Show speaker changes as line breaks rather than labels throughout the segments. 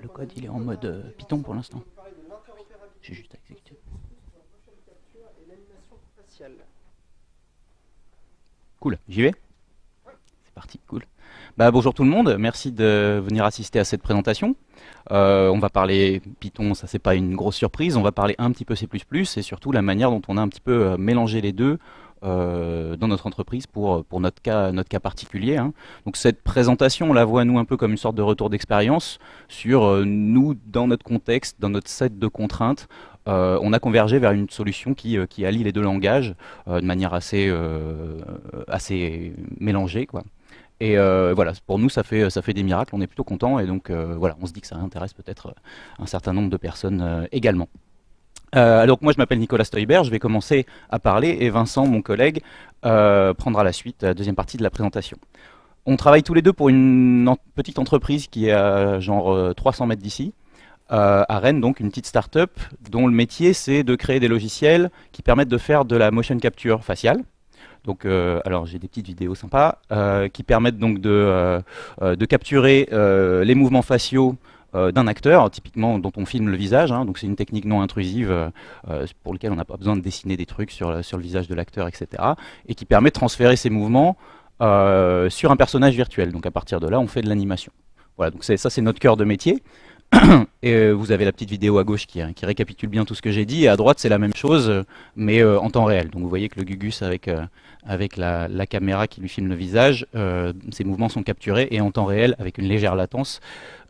Le code il est en mode euh, Python pour l'instant. J'ai juste à exécuter. Cool, j'y vais C'est parti, cool. Bah, bonjour tout le monde, merci de venir assister à cette présentation. Euh, on va parler Python, ça c'est pas une grosse surprise, on va parler un petit peu C++ et surtout la manière dont on a un petit peu euh, mélangé les deux euh, dans notre entreprise pour, notre, cas, particulier. Hein. Donc cette présentation, on la voit nous un peu comme une sorte de retour d'expérience sur euh, nous, dans notre contexte, dans notre set de contraintes, euh, on a convergé vers une solution qui, allie les deux langages de manière assez, mélangée. Et voilà, pour nous, ça fait, ça fait des miracles, on est plutôt content et donc voilà, on se dit que ça intéresse peut-être un certain nombre de personnes également. Euh, alors moi je m'appelle Nicolas Stoiber, je vais commencer à parler et Vincent, mon collègue, euh, prendra la suite, la deuxième partie de la présentation. On travaille tous les deux pour une petite entreprise qui est à genre 300 euh, mètres d'ici, à Rennes, donc une petite start-up dont le métier c'est de créer des logiciels qui permettent de faire de la motion capture faciale. Donc, alors j'ai des petites vidéos sympas qui permettent donc de capturer les mouvements faciaux euh, d'un acteur, typiquement dont on filme le visage. Hein. donc c'est une technique non intrusive euh, euh, pour laquelle on n'a pas besoin de dessiner des trucs sur, sur le visage de l'acteur, etc. Et qui permet de transférer ces mouvements sur un personnage virtuel. Donc à partir de là, on fait de l'animation. Voilà, donc ça c'est notre cœur de métier. et vous avez la petite vidéo à gauche qui, récapitule bien tout ce que j'ai dit, et à droite c'est la même chose, mais en temps réel. Donc vous voyez que le Gugus avec, avec la, caméra qui lui filme le visage, ses mouvements sont capturés, et en temps réel, avec une légère latence,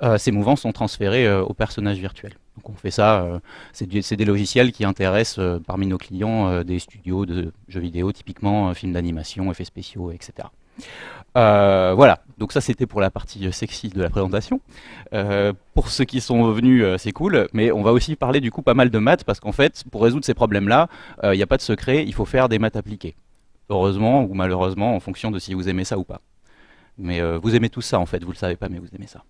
euh, ces mouvements sont transférés euh, au personnage virtuel. Donc on fait ça, euh, c'est des logiciels qui intéressent parmi nos clients des studios de jeux vidéo, typiquement films d'animation, effets spéciaux, etc. voilà, donc ça c'était pour la partie sexy de la présentation. pour ceux qui sont venus, c'est cool, mais on va aussi parler du coup pas mal de maths, parce qu'en fait, pour résoudre ces problèmes-là, il n'y a pas de secret, il faut faire des maths appliquées. Heureusement ou malheureusement, en fonction de si vous aimez ça ou pas. Mais vous aimez tout ça en fait, vous le savez pas, mais vous aimez ça.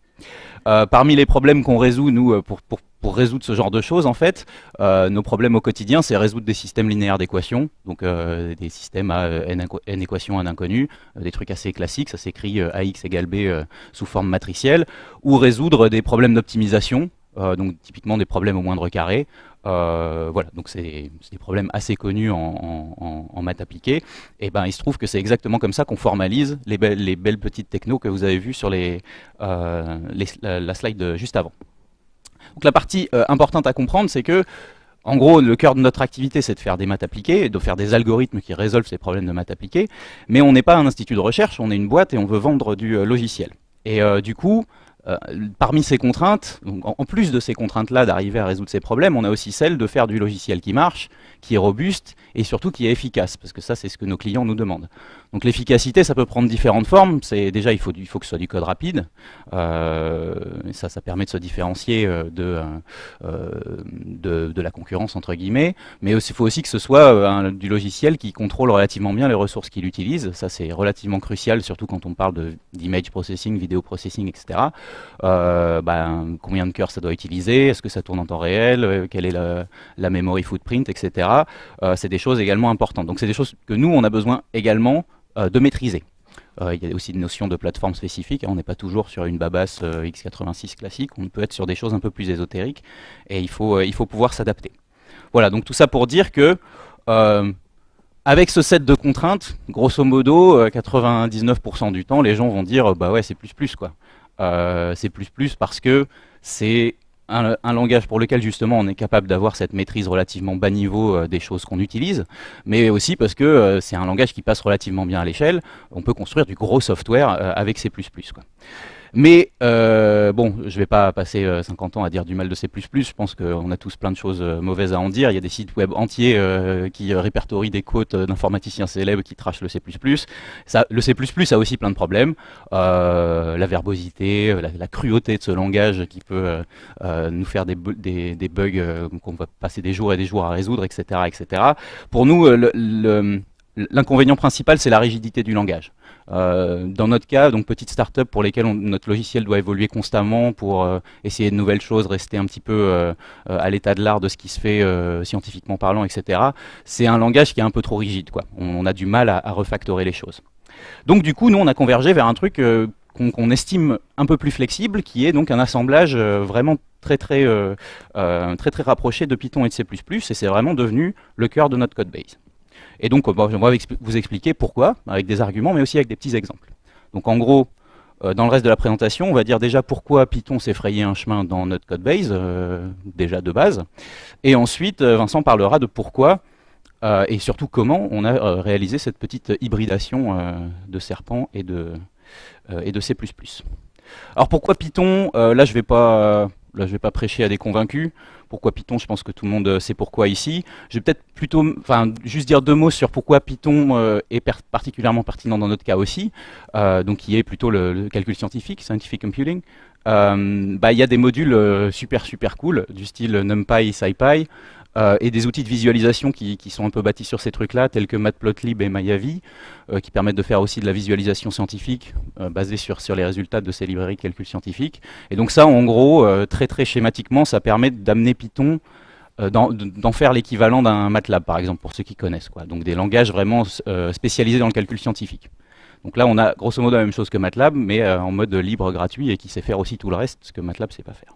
Euh, parmi les problèmes qu'on résout, nous, euh, pour, résoudre ce genre de choses, en fait, euh, nos problèmes au quotidien, c'est résoudre des systèmes linéaires d'équations, donc euh, des systèmes à n, n équations, n inconnues, des trucs assez classiques, ça s'écrit ax égale b sous forme matricielle, ou résoudre des problèmes d'optimisation, donc typiquement des problèmes au moindre carré, euh, voilà, donc c'est des problèmes assez connus en, maths appliquées. Et ben, il se trouve que c'est exactement comme ça qu'on formalise les, les, belles petites technos que vous avez vues sur les, euh, la, slide juste avant. Donc la partie euh, importante à comprendre, c'est que en gros, le cœur de notre activité, c'est de faire des maths appliquées, de faire des algorithmes qui résolvent ces problèmes de maths appliquées, mais on n'est pas un institut de recherche, on est une boîte et on veut vendre du logiciel. Et du coup, euh, parmi ces contraintes, en, plus de ces contraintes-là d'arriver à résoudre ces problèmes, on a aussi celle de faire du logiciel qui marche, qui est robuste et surtout qui est efficace, parce que ça c'est ce que nos clients nous demandent. Donc l'efficacité, ça peut prendre différentes formes. Déjà il faut, que ce soit du code rapide. Euh, ça, ça permet de se différencier euh, de, la concurrence entre guillemets. Mais il faut aussi que ce soit du logiciel qui contrôle relativement bien les ressources qu'il utilise. Ça c'est relativement crucial, surtout quand on parle d'image processing, vidéo processing, etc. Euh, ben, combien de cœurs ça doit utiliser? Est-ce que ça tourne en temps réel? Quelle est la, memory footprint, etc. c'est des choses également importantes. Donc c'est des choses que nous on a besoin également euh, de maîtriser. Euh, il y a aussi une notion de plateforme spécifique, hein. on n'est pas toujours sur une Babas euh, x86 classique, on peut être sur des choses un peu plus ésotériques, et il faut, il faut pouvoir s'adapter. Voilà, donc tout ça pour dire que avec ce set de contraintes, grosso modo, 99% du temps, les gens vont dire bah ouais c'est plus plus quoi. Plus plus parce que c'est un, langage pour lequel justement on est capable d'avoir cette maîtrise relativement bas niveau euh, des choses qu'on utilise, mais aussi parce que euh, c'est un langage qui passe relativement bien à l'échelle, on peut construire du gros software euh, avec C++. Quoi. Mais euh, bon, je ne vais pas passer 50 euh, ans à dire du mal de C++, je pense qu'on a tous plein de choses euh, mauvaises à en dire. Il y a des sites web entiers qui répertorient des quotes d'informaticiens célèbres qui trachent le C++. Le C++ a aussi plein de problèmes. la verbosité, la, cruauté de ce langage qui peut nous faire des, bugs qu'on va passer des jours et des jours à résoudre, etc. etc. Pour nous, l'inconvénient principal, c'est la rigidité du langage. Euh, dans notre cas, donc petite start-up pour lesquelles notre logiciel doit évoluer constamment pour euh, essayer de nouvelles choses, rester un petit peu euh, à l'état de l'art de ce qui se fait scientifiquement parlant, etc. C'est un langage qui est un peu trop rigide. On, a du mal à, refactorer les choses. Donc du coup, nous, on a convergé vers un truc qu'on estime un peu plus flexible, qui est donc un assemblage vraiment très très, très très rapproché de Python et de C++, et c'est vraiment devenu le cœur de notre code base. Et donc, on va vous expliquer pourquoi, avec des arguments, mais aussi avec des petits exemples. Donc en gros, euh, dans le reste de la présentation, on va dire déjà pourquoi Python s'est frayé un chemin dans notre code base, euh, déjà de base. Et ensuite, euh, Vincent parlera de pourquoi et surtout comment on a réalisé cette petite hybridation de Serpent et de, et de C++. Alors pourquoi Python? Là, je ne vais, pas, vais pas prêcher à des convaincus. Pourquoi Python? Je pense que tout le monde sait pourquoi ici. Je vais peut-être plutôt, enfin, juste dire deux mots sur pourquoi Python euh, est particulièrement pertinent dans notre cas aussi, euh, donc qui est plutôt le, calcul scientifique, scientific computing. Euh, bah, il y a des modules super super cool du style NumPy, SciPy, euh, et des outils de visualisation qui, sont un peu bâtis sur ces trucs-là, tels que Matplotlib et Mayavi, euh, qui permettent de faire aussi de la visualisation scientifique euh, basée sur, sur les résultats de ces librairies de calcul scientifique. Et donc ça, en gros, très très schématiquement, ça permet d'amener Python d'en faire l'équivalent d'un MATLAB, par exemple, pour ceux qui connaissent. Quoi. Donc des langages vraiment spécialisés dans le calcul scientifique. Donc là, on a grosso modo la même chose que MATLAB, mais en mode libre, gratuit, et qui sait faire aussi tout le reste, ce que MATLAB ne sait pas faire.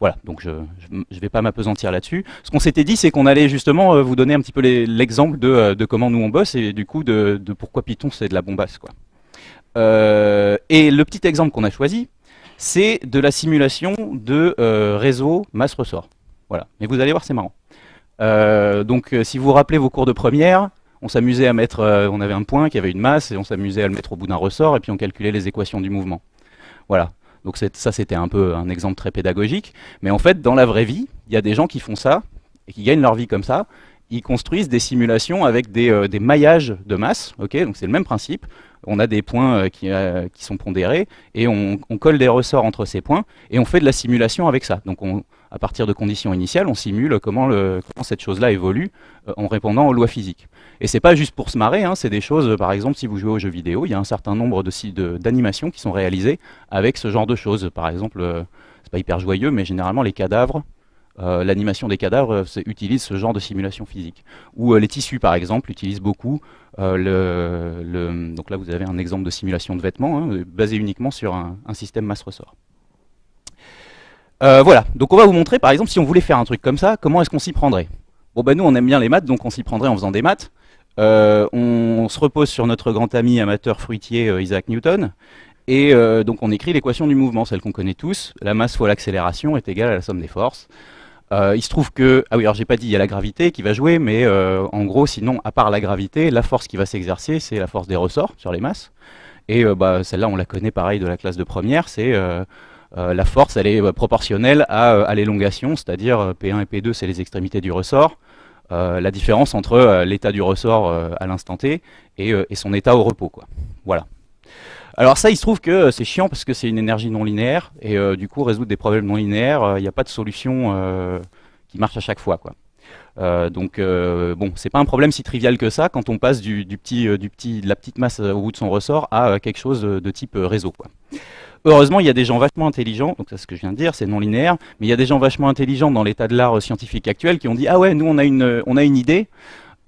Voilà, donc je ne vais pas m'apesantir là-dessus. Ce qu'on s'était dit, c'est qu'on allait justement euh, vous donner un petit peu l'exemple euh, de, comment nous on bosse et du coup de, pourquoi Python c'est de la bombasse. Quoi. Euh, et le petit exemple qu'on a choisi, c'est de la simulation de réseau masse-ressort. Voilà, mais vous allez voir, c'est marrant. donc si vous vous rappelez vos cours de première, on s'amusait à mettre, on avait un point qui avait une masse et on s'amusait à le mettre au bout d'un ressort et puis on calculait les équations du mouvement. Voilà. Donc ça, c'était un peu un exemple très pédagogique. Mais en fait, dans la vraie vie, il y a des gens qui font ça et qui gagnent leur vie comme ça. Ils construisent des simulations avec des, euh, maillages de masse. donc c'est le même principe. On a des points euh, euh, qui, sont pondérés et on, colle des ressorts entre ces points et on fait de la simulation avec ça. Donc à partir de conditions initiales, on simule comment, cette chose-là évolue en répondant aux lois physiques. Et c'est pas juste pour se marrer, hein, c'est des choses, par exemple, si vous jouez aux jeux vidéo, il y a un certain nombre d'animations qui sont réalisées avec ce genre de choses. Par exemple, euh, c'est pas hyper joyeux, mais généralement les cadavres, euh, l'animation des cadavres utilise ce genre de simulation physique. Ou euh, les tissus, par exemple, utilisent beaucoup Donc là, vous avez un exemple de simulation de vêtements, hein, basé uniquement sur un, système masse-ressort. voilà, donc on va vous montrer, par exemple, si on voulait faire un truc comme ça, comment est-ce qu'on s'y prendrait? Bon ben nous on aime bien les maths, donc on s'y prendrait en faisant des maths. Euh, on, se repose sur notre grand ami amateur fruitier euh, Isaac Newton, et euh, donc on écrit l'équation du mouvement, celle qu'on connaît tous. La masse fois l'accélération est égale à la somme des forces. Il se trouve que, ah oui alors j'ai pas dit, il y a la gravité qui va jouer, mais en gros sinon, à part la gravité, la force qui va s'exercer, c'est la force des ressorts sur les masses. Et bah, celle-là, on la connaît pareil de la classe de première, c'est la force, elle est proportionnelle à, l'élongation, c'est-à-dire P1 et P2, c'est les extrémités du ressort. Euh, la différence entre euh, l'état du ressort euh, à l'instant T et, son état au repos. Quoi. Voilà. Alors ça, il se trouve que c'est chiant parce que c'est une énergie non linéaire, et du coup, résoudre des problèmes non linéaires, il n'y a pas de solution qui marche à chaque fois. Quoi. donc bon, c'est pas un problème si trivial que ça quand on passe du, petit, de la petite masse au bout de son ressort à quelque chose de type réseau. Heureusement, il y a des gens vachement intelligents, donc c'est ce que je viens de dire, c'est non linéaire, mais il y a des gens vachement intelligents dans l'état de l'art scientifique actuel qui ont dit « Ah ouais, nous on a une, on a une idée,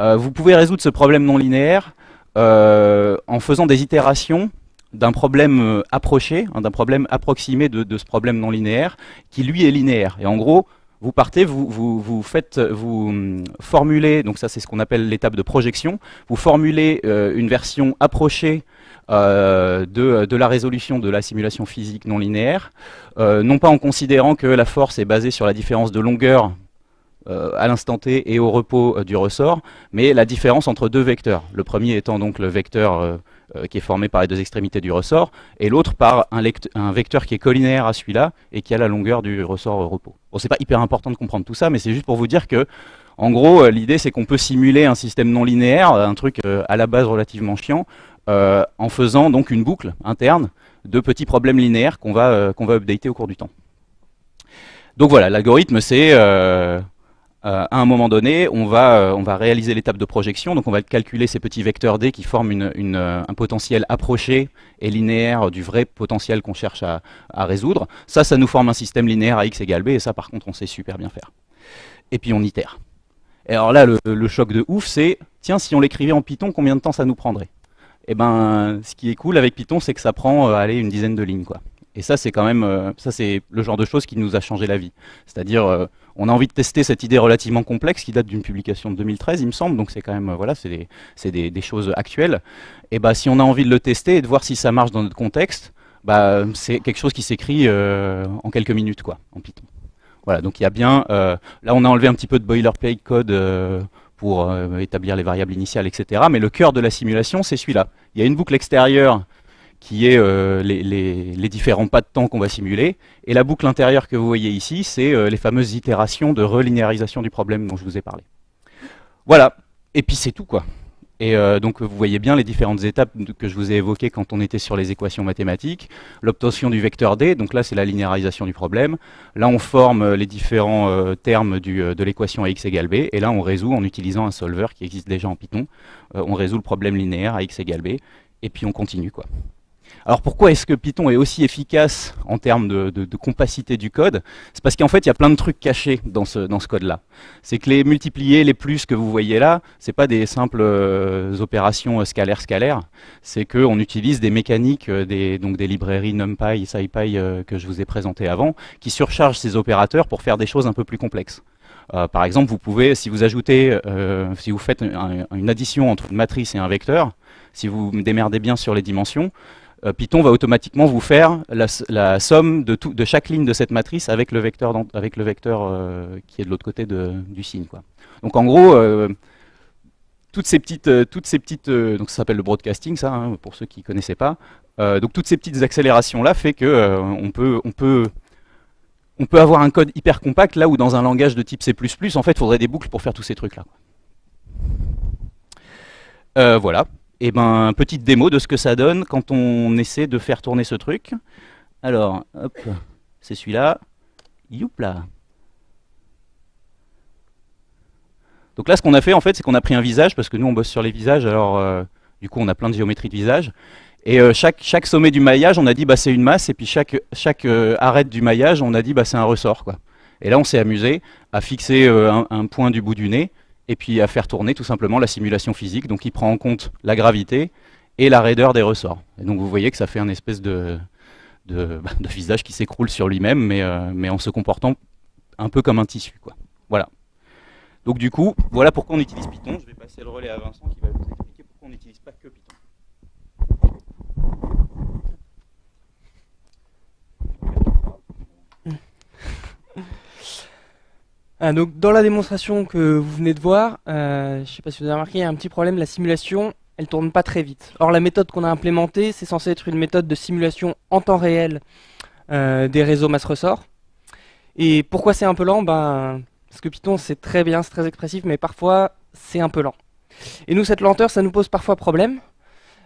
euh, vous pouvez résoudre ce problème non linéaire euh, en faisant des itérations d'un problème euh, approché, hein, d'un problème approximé de, ce problème non linéaire, qui lui est linéaire. Et en gros, vous partez, vous, vous, faites, vous hum, formulez, donc ça c'est ce qu'on appelle l'étape de projection, vous formulez une version approchée euh, de, la résolution de la simulation physique non linéaire, euh, non pas en considérant que la force est basée sur la différence de longueur euh, à l'instant t et au repos du ressort, mais la différence entre deux vecteurs. Le premier étant donc le vecteur qui est formé par les deux extrémités du ressort, et l'autre par un, vecteur qui est collinéaire à celui-là et qui a la longueur du ressort repos. Bon, c'est pas hyper important de comprendre tout ça, mais c'est juste pour vous dire que en gros, l'idée c'est qu'on peut simuler un système non linéaire, un truc à la base relativement chiant, euh, en faisant donc une boucle interne de petits problèmes linéaires qu'on va, euh, qu'on va updater au cours du temps. Donc voilà, l'algorithme c'est euh, à un moment donné, on va, on va réaliser l'étape de projection, donc on va calculer ces petits vecteurs D qui forment une, un potentiel approché et linéaire du vrai potentiel qu'on cherche à, résoudre. Ça, ça nous forme un système linéaire à x égale b, et ça par contre on sait super bien faire. Et puis on itère. Et alors là, le choc de ouf, c'est, tiens, si on l'écrivait en Python, combien de temps ça nous prendrait? Et ben, ce qui est cool avec Python, c'est que ça prend euh, allez, une dizaine de lignes. Quoi. Et ça, c'est quand même, euh, ça c'est le genre de choses qui nous a changé la vie. C'est-à-dire, euh, on a envie de tester cette idée relativement complexe qui date d'une publication de 2013, il me semble. Donc c'est quand même, voilà, c'est des, choses actuelles. Et bah, si on a envie de le tester et de voir si ça marche dans notre contexte, bah, c'est quelque chose qui s'écrit en quelques minutes, quoi, en Python. Voilà, donc il y a bien, là on a enlevé un petit peu de boilerplate code pour euh, établir les variables initiales, etc. Mais le cœur de la simulation, c'est celui-là. Il y a une boucle extérieure qui est euh, les, différents pas de temps qu'on va simuler, et la boucle intérieure que vous voyez ici, c'est euh, les fameuses itérations de relinéarisation du problème dont je vous ai parlé. Voilà, et puis c'est tout quoi. Et euh, donc vous voyez bien les différentes étapes que je vous ai évoquées quand on était sur les équations mathématiques. L'obtention du vecteur D, donc là c'est la linéarisation du problème. Là on forme les différents termes de l'équation à x égale b, et là on résout en utilisant un solver qui existe déjà en Python. on résout le problème linéaire à x égale b, et puis on continue quoi. Alors pourquoi est-ce que Python est aussi efficace en termes de, compacité du code? C'est parce qu'en fait, il y a plein de trucs cachés dans ce, code-là. C'est que les multipliés, les plus que vous voyez là, ce pas des simples euh, opérations scalaires-scalaires, c'est qu'on utilise des mécaniques, euh, des, donc des librairies NumPy, SciPy euh, que je vous ai présentées avant, qui surchargent ces opérateurs pour faire des choses un peu plus complexes. par exemple, vous pouvez, si vous ajoutez, si vous faites une addition entre une matrice et un vecteur, si vous démerdez bien sur les dimensions, euh, Python va automatiquement vous faire la, somme de, chaque ligne de cette matrice avec le vecteur, euh, qui est de l'autre côté du signe. Donc en gros, euh, toutes ces petites, toutes ces petites donc ça s'appelle le broadcasting, ça, hein, pour ceux qui ne connaissaient pas. donc toutes ces petites accélérations-là fait que on peut, peut avoir un code hyper compact là où dans un langage de type C++, en fait, il faudrait des boucles pour faire tous ces trucs-là. voilà et eh ben, petite démo de ce que ça donne quand on essaie de faire tourner ce truc. Alors, hop, c'est celui-là. Youpla. Donc là, ce qu'on a fait, en fait, c'est qu'on a pris un visage, parce que nous, on bosse sur les visages, alors euh, du coup, on a plein de géométries de visage. Et euh, chaque, sommet du maillage, on a dit, bah, c'est une masse, et puis chaque, chaque euh, arête du maillage, on a dit, bah, c'est un ressort. Et là, on s'est amusé à fixer un, point du bout du nez, et puis à faire tourner tout simplement la simulation physique, donc il prend en compte la gravité et la raideur des ressorts. Et donc vous voyez que ça fait un espèce de, de, visage qui s'écroule sur lui-même, mais, euh, mais en se comportant un peu comme un tissu. Quoi. Voilà. Donc du coup, voilà pourquoi on utilise Python. Je vais passer le relais à Vincent qui va vous expliquer pourquoi on n'utilise pas que Python.
Ah, donc, dans la démonstration que vous venez de voir, euh, je ne sais pas si vous avez remarqué, il y a un petit problème, la simulation, elle tourne pas très vite. Or, la méthode qu'on a implémentée, c'est censé être une méthode de simulation en temps réel euh, des réseaux masse ressort. Et pourquoi c'est un peu lent? Ben, Parce que Python, c'est très bien, c'est très expressif, mais parfois, c'est un peu lent. Et nous, cette lenteur, ça nous pose parfois problème,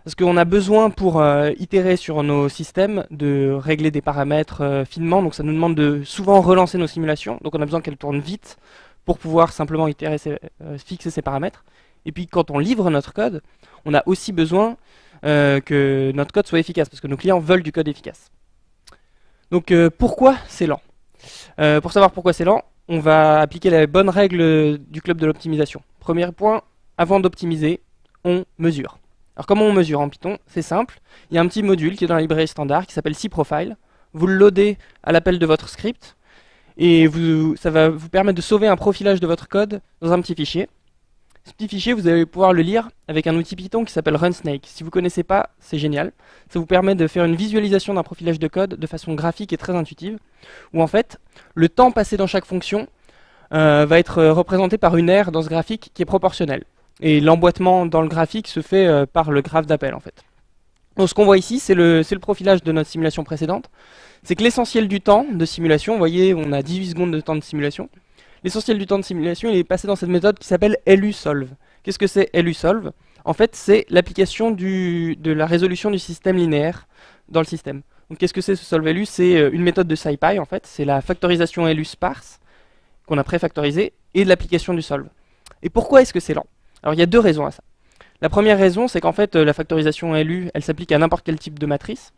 parce qu'on a besoin pour euh, itérer sur nos systèmes de régler des paramètres euh, finement, donc ça nous demande de souvent relancer nos simulations, donc on a besoin qu'elles tournent vite pour pouvoir simplement itérer euh, fixer ces paramètres. Et puis quand on livre notre code, on a aussi besoin que notre code soit efficace, parce que nos clients veulent du code efficace. Donc pourquoi c'est lent? Pour savoir pourquoi c'est lent, on va appliquer la bonne règle du club de l'optimisation. Premier point, avant d'optimiser, on mesure. Alors comment on mesure en Python? C'est simple, il y a un petit module qui est dans la librairie standard qui s'appelle cprofile. Vous le loadez à l'appel de votre script et ça va vous permettre de sauver un profilage de votre code dans un petit fichier. Ce petit fichier, vous allez pouvoir le lire avec un outil Python qui s'appelle RunSnake. Si vous ne connaissez pas, c'est génial. Ça vous permet de faire une visualisation d'un profilage de code de façon graphique et très intuitive, où en fait, le temps passé dans chaque fonction euh, va être représenté par une aire dans ce graphique qui est proportionnelle. Et l'emboîtement dans le graphique se fait euh, par le graphe d'appel en fait. Donc ce qu'on voit ici, c'est le, profilage de notre simulation précédente. C'est que l'essentiel du temps de simulation, vous voyez, on a 18 secondes de temps de simulation. L'essentiel du temps de simulation, il est passé dans cette méthode qui s'appelle LUSolve. Qu'est-ce que c'est LUSolve En fait, c'est l'application de la résolution du système linéaire dans le système. Donc qu'est-ce que c'est ce solve-LU C'est euh, une méthode de SciPy en fait, c'est la factorisation LU sparse qu'on a préfactorisée et de l'application du solve. Et pourquoi est-ce que c'est lent? Alors il y a deux raisons à ça. La première raison, c'est qu'en fait, euh, la factorisation LU, elle s'applique à n'importe quel type de matrice.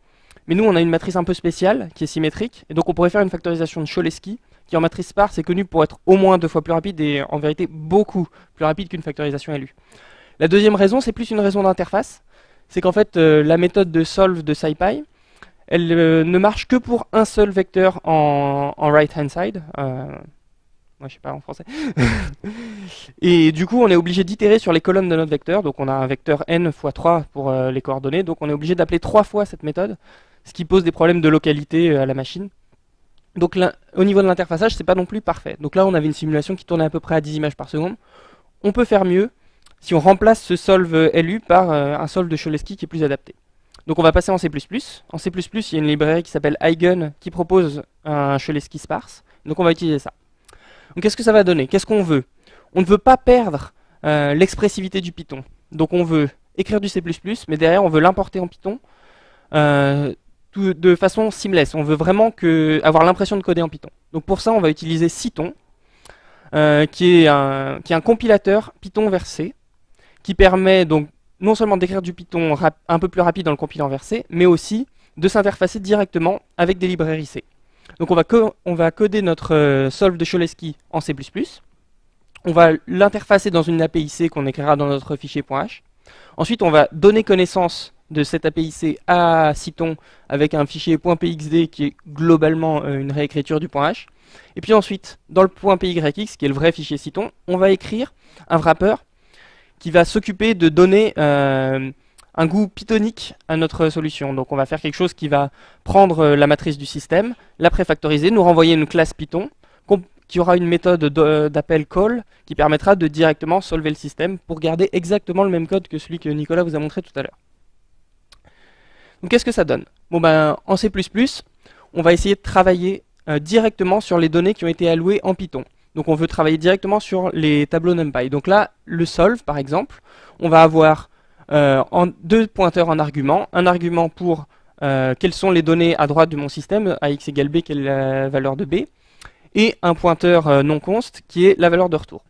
Mais nous, on a une matrice un peu spéciale, qui est symétrique, et donc on pourrait faire une factorisation de Cholesky, qui en matrice sparse est connue pour être au moins deux fois plus rapide, et en vérité beaucoup plus rapide qu'une factorisation LU. La deuxième raison, c'est plus une raison d'interface. c'est qu'en fait, euh, la méthode de solve de SciPy, elle euh, ne marche que pour un seul vecteur en, right-hand side. Moi, je sais pas en français. et du coup, on est obligé d'itérer sur les colonnes de notre vecteur. Donc, on a un vecteur n x 3 pour les coordonnées. Donc, on est obligé d'appeler trois fois cette méthode, ce qui pose des problèmes de localité à la machine. Donc, au niveau de l'interfaçage, c'est pas non plus parfait. Donc là, on avait une simulation qui tournait à peu près à 10 images par seconde. On peut faire mieux si on remplace ce solve LU par un solve de Cholesky qui est plus adapté. Donc on va passer en C++. En C++, il y a une librairie qui s'appelle Eigen qui propose un Cholesky sparse. Donc on va utiliser ça. Donc qu'est-ce que ça va donner? Qu'est-ce qu'on veut? On ne veut pas perdre euh, l'expressivité du Python. Donc on veut écrire du C++, mais derrière on veut l'importer en Python euh, de façon seamless. On veut vraiment avoir l'impression de coder en Python. Donc pour ça on va utiliser Cython, euh, qui, est un, compilateur Python vers C, qui permet donc non seulement d'écrire du Python un peu plus rapide dans le compilant versé, mais aussi de s'interfacer directement avec des librairies C. Donc on va, coder notre euh, solve de Cholesky en C++. On va l'interfacer dans une API C qu'on écrira dans notre fichier .h. Ensuite, on va donner connaissance de cette API C à Cython avec un fichier .pxd qui est globalement euh, une réécriture du .h. Et puis ensuite, dans le .pyx, qui est le vrai fichier Cython, on va écrire un wrapper qui va s'occuper de donner euh, un goût pythonique à notre solution. Donc on va faire quelque chose qui va prendre euh, la matrice du système, la préfactoriser, nous renvoyer une classe Python qui aura une méthode d'appel call qui permettra de directement solver le système pour garder exactement le même code que celui que Nicolas vous a montré tout à l'heure. Donc qu'est-ce que ça donne? Bon ben en C++, on va essayer de travailler euh, directement sur les données qui ont été allouées en Python. Donc on veut travailler directement sur les tableaux NumPy. Donc là, le solve par exemple, on va avoir euh, deux pointeurs en argument. Un argument pour euh, quelles sont les données à droite de mon système, à x égale b, quelle est la valeur de b, et un pointeur euh, non const qui est la valeur de retour.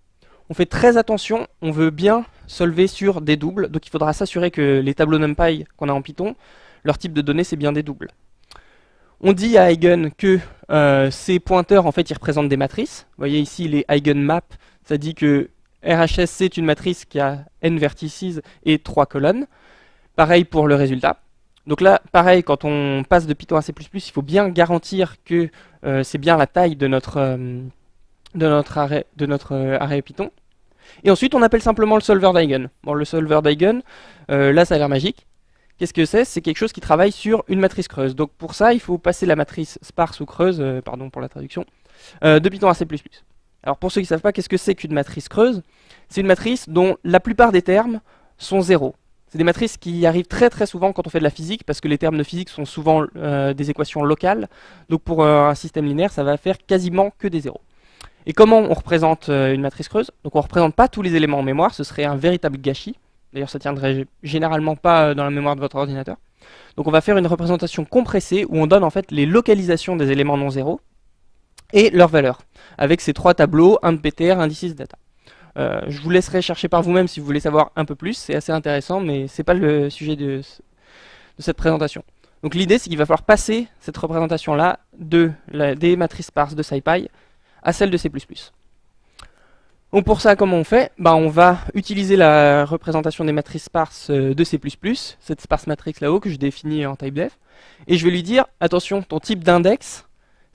On fait très attention, on veut bien solver sur des doubles, donc il faudra s'assurer que les tableaux NumPy qu'on a en Python, leur type de données c'est bien des doubles. On dit à Eigen que ces pointeurs, en fait, ils représentent des matrices. Vous voyez ici les eigenmap, ça dit que RHS, c'est une matrice qui a n vertices et 3 colonnes. Pareil pour le résultat. Donc là, pareil, quand on passe de Python à C++, il faut bien garantir que euh, c'est bien la taille de notre, euh, de notre, arrêt, de arrêt Python. Et ensuite, on appelle simplement le solver d'Eigen. Bon, le solver d'Eigen, là, ça a l'air magique. Qu'est-ce que c'est? C'est quelque chose qui travaille sur une matrice creuse. Donc pour ça, il faut passer la matrice sparse ou creuse, euh, pardon pour la traduction, euh, de Python à C++. Alors pour ceux qui ne savent pas, qu'est-ce que c'est qu'une matrice creuse? C'est une matrice dont la plupart des termes sont zéro. C'est des matrices qui arrivent très très souvent quand on fait de la physique, parce que les termes de physique sont souvent euh, des équations locales. Donc pour un système linéaire, ça va faire quasiment que des zéros. Et comment on représente une matrice creuse? Donc on ne représente pas tous les éléments en mémoire, ce serait un véritable gâchis. D'ailleurs, ça tiendrait généralement pas euh, dans la mémoire de votre ordinateur. Donc on va faire une représentation compressée où on donne en fait les localisations des éléments non zéro et leurs valeurs, avec ces trois tableaux, un de PTR, un d data. Euh, je vous laisserai chercher par vous-même si vous voulez savoir un peu plus, c'est assez intéressant, mais c'est pas le sujet de, cette présentation. Donc l'idée, c'est qu'il va falloir passer cette représentation-là de des matrices sparses de SciPy à celle de C++. Donc pour ça, comment on fait? Bah, On va utiliser la représentation des matrices sparses euh, de C++, cette sparse matrix là-haut que je définis en typedef, et je vais lui dire, attention, ton type d'index,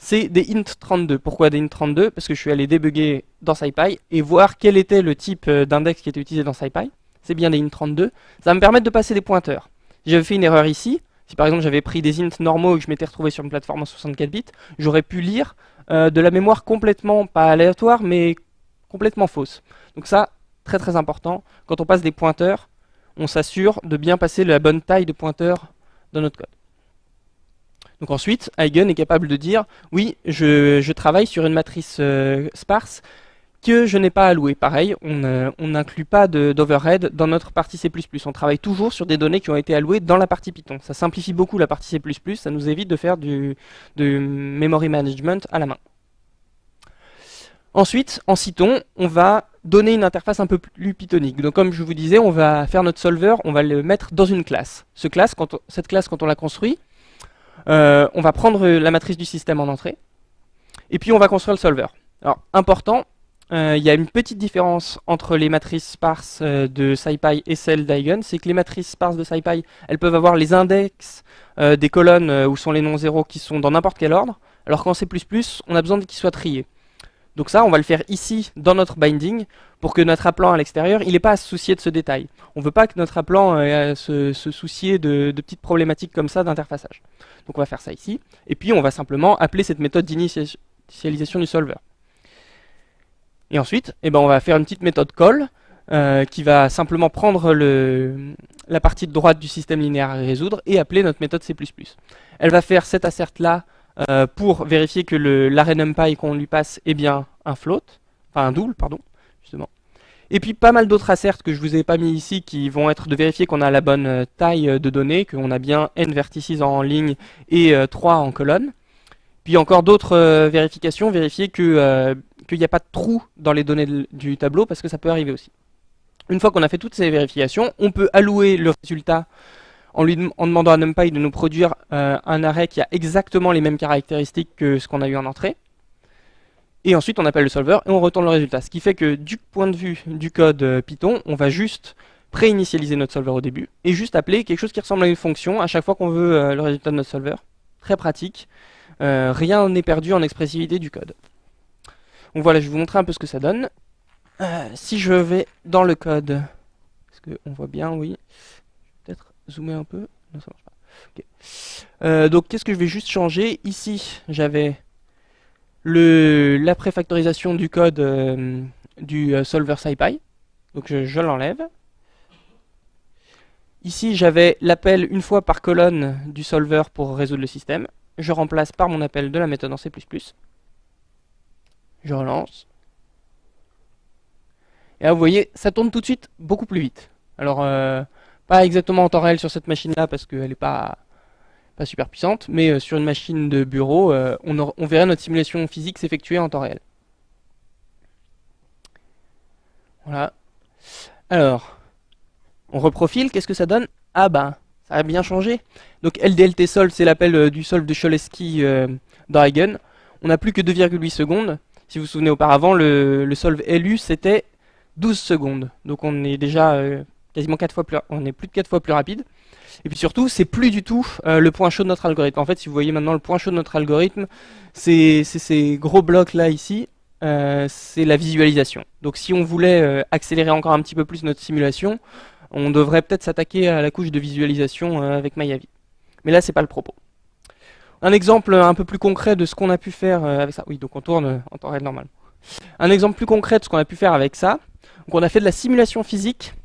c'est des int32. Pourquoi des int32 Parce que je suis allé débugger dans SciPy et voir quel était le type euh, d'index qui était utilisé dans SciPy. C'est bien des int32. Ça va me permettre de passer des pointeurs. Si j'avais fait une erreur ici, si par exemple j'avais pris des int normaux et que je m'étais retrouvé sur une plateforme en 64 bits, j'aurais pu lire euh, de la mémoire complètement, pas aléatoire, mais complètement fausse. Donc ça, très très important, quand on passe des pointeurs, on s'assure de bien passer la bonne taille de pointeur dans notre code. Donc ensuite, Eigen est capable de dire, oui, je, travaille sur une matrice euh, sparse que je n'ai pas allouée. Pareil, on n'inclut pas d'overhead dans notre partie C++. On travaille toujours sur des données qui ont été allouées dans la partie Python. Ça simplifie beaucoup la partie C++, ça nous évite de faire du, memory management à la main. Ensuite, en Cython, on va donner une interface un peu plus pythonique. Donc comme je vous disais, on va faire notre solver, on va le mettre dans une classe. Cette classe, quand on la construit, euh, on va prendre la matrice du système en entrée, et puis on va construire le solver. Alors, important, euh, il y a une petite différence entre les matrices sparses euh, de SciPy et celles d'Eigen, c'est que les matrices sparses de SciPy, elles peuvent avoir les index euh, des colonnes où sont les noms zéros qui sont dans n'importe quel ordre, alors qu'en C++, on a besoin qu'ils soient triés. Donc ça, on va le faire ici, dans notre binding, pour que notre appelant à l'extérieur, il n'ait pas à se soucier de ce détail. On ne veut pas que notre appelant ait à se, soucier de, petites problématiques comme ça d'interfaçage. Donc on va faire ça ici, et puis on va simplement appeler cette méthode d'initialisation du solver. Et ensuite, eh ben, on va faire une petite méthode call euh, qui va simplement prendre la partie de droite du système linéaire à résoudre et appeler notre méthode C++. Elle va faire cet assert là euh, pour vérifier que l'array numpy qu'on lui passe est bien un float, enfin un double, pardon, justement. Et puis pas mal d'autres asserts que je vous ai pas mis ici qui vont être de vérifier qu'on a la bonne euh, taille de données, qu'on a bien n vertices en ligne et 3 en colonne. Puis encore d'autres vérifications, vérifier que qu'il n'y a pas de trou dans les données du tableau, parce que ça peut arriver aussi. Une fois qu'on a fait toutes ces vérifications, on peut allouer le résultat en, lui, en demandant à NumPy de nous produire euh, un array qui a exactement les mêmes caractéristiques que ce qu'on a eu en entrée. Et ensuite, on appelle le solver et on retourne le résultat. Ce qui fait que du point de vue du code euh, Python, on va juste pré-initialiser notre solver au début et juste appeler quelque chose qui ressemble à une fonction à chaque fois qu'on veut euh, le résultat de notre solver. Très pratique. rien n'est perdu en expressivité du code. Donc voilà, je vais vous montrer un peu ce que ça donne. Si je vais dans le code, est-ce qu'on voit bien, oui. Zoomer un peu. Non, ça marche pas. Euh, donc qu'est-ce que je vais juste changer Ici, j'avais la préfactorisation du code euh, du solver SciPy. Donc je, l'enlève. Ici, j'avais l'appel une fois par colonne du solver pour résoudre le système. Je remplace par mon appel de la méthode en C++. Je relance. Et là, vous voyez, ça tourne tout de suite beaucoup plus vite. Alors, euh, pas exactement en temps réel sur cette machine-là, parce qu'elle n'est pas, pas super puissante, mais euh, sur une machine de bureau, euh, on, on, verrait notre simulation physique s'effectuer en temps réel. Voilà. Alors, on reprofile, qu'est-ce que ça donne? Ah ben, ça a bien changé. Donc LDLT solve, c'est l'appel du solve de Cholesky Eigen. On n'a plus que 2,8 secondes. Si vous vous souvenez auparavant, le, solve LU c'était 12 secondes. Donc on est déjà euh, quasiment 4 fois plus, on est plus de 4 fois plus rapide. Et puis surtout, c'est plus du tout euh, le point chaud de notre algorithme. En fait, si vous voyez maintenant le point chaud de notre algorithme, c'est ces gros blocs là ici, euh, c'est la visualisation. Donc si on voulait accélérer encore un petit peu plus notre simulation, on devrait peut-être s'attaquer à la couche de visualisation avec Mayavi. Mais là, c'est pas le propos. Un exemple un peu plus concret de ce qu'on a pu faire euh, avec ça. Oui, donc on tourne euh, en temps réel normal. Un exemple plus concret de ce qu'on a pu faire avec ça. Donc on a fait de la simulation physique euh,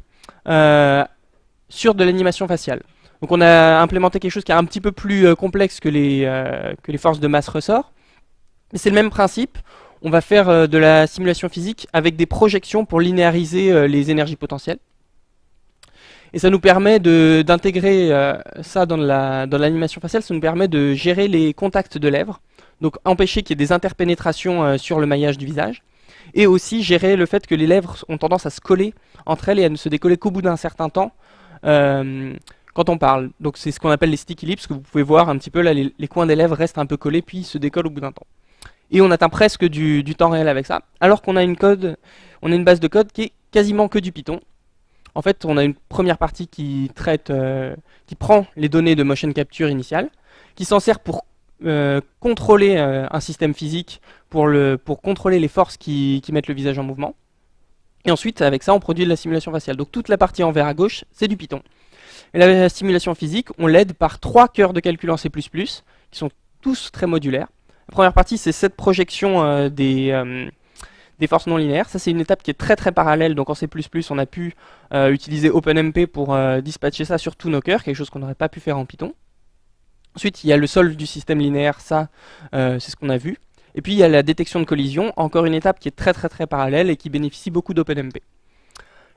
sur de l'animation faciale. Donc on a implémenté quelque chose qui est un petit peu plus complexe que les, que les forces de masse ressort. Mais c'est le même principe. On va faire de la simulation physique avec des projections pour linéariser les énergies potentielles. Et ça nous permet d'intégrer euh, ça dans l'animation faciale, ça nous permet de gérer les contacts de lèvres, donc empêcher qu'il y ait des interpénétrations euh, sur le maillage du visage, et aussi gérer le fait que les lèvres ont tendance à se coller entre elles et à ne se décoller qu'au bout d'un certain temps euh, quand on parle. Donc c'est ce qu'on appelle les sticky lips, que vous pouvez voir un petit peu là, les, coins des lèvres restent un peu collés puis se décollent au bout d'un temps. Et on atteint presque du, temps réel avec ça, alors qu'on a une code, on a une base de code qui est quasiment que du Python, en fait, on a une première partie qui traite, euh, qui prend les données de motion capture initiale, qui s'en sert pour euh, contrôler euh, un système physique, pour, pour contrôler les forces qui, mettent le visage en mouvement. Et ensuite, avec ça, on produit de la simulation faciale. Donc toute la partie en vert à gauche, c'est du Python. Et la simulation physique, on l'aide par trois cœurs de calcul en C++, qui sont tous très modulaires. La première partie, c'est cette projection des, des forces non linéaires. Ça, c'est une étape qui est très très parallèle. Donc en C++, on a pu euh, utiliser OpenMP pour euh, dispatcher ça sur tous nos cœurs, quelque chose qu'on n'aurait pas pu faire en Python. Ensuite, il y a le solve du système linéaire, ça, euh, c'est ce qu'on a vu. Et puis, il y a la détection de collision, encore une étape qui est très très très parallèle et qui bénéficie beaucoup d'OpenMP.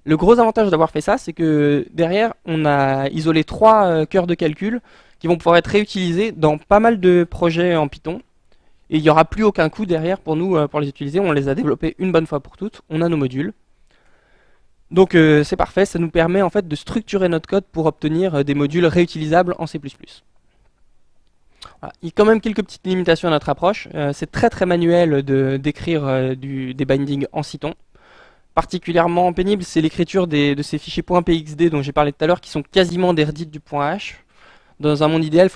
Le gros avantage d'avoir fait ça, c'est que derrière, on a isolé trois cœurs de calcul qui vont pouvoir être réutilisés dans pas mal de projets en Python, et il n'y aura plus aucun coût derrière pour nous euh, pour les utiliser. On les a développés une bonne fois pour toutes. On a nos modules. Donc euh, c'est parfait, ça nous permet en fait de structurer notre code pour obtenir euh, des modules réutilisables en C++. Il y a quand même quelques petites limitations à notre approche. Euh, c'est très très manuel de d'écrire euh, du- des bindings en Cython. Particulièrement pénible, c'est l'écriture de ces fichiers .pxd dont j'ai parlé tout à l'heure, qui sont quasiment des redites du .h. Dans un monde idéal, il